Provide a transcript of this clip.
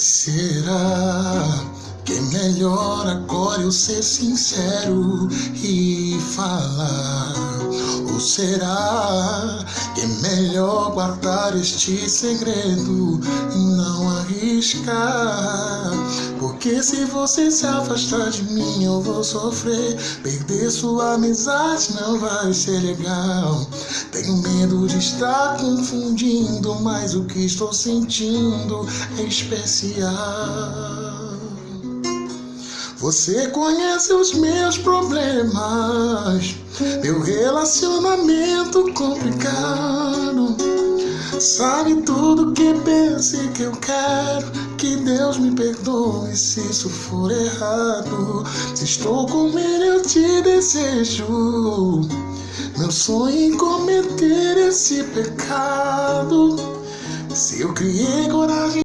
Será que é melhor agora eu ser sincero e falar? Ou será que é melhor guardar este segredo e não arriscar? Porque se você se afastar de mim eu vou sofrer. Perder sua amizade não vai ser legal. Tenho medo de estar confundindo, mas o que estou sentindo é especial. Você conhece os meus problemas, meu relacionamento complicado. Sabe tudo que penso e que eu quero. Que Deus me perdoe se isso for errado. Se estou com ele, eu te desejo. Meu sonho em cometer esse pecado. Se eu criei coragem.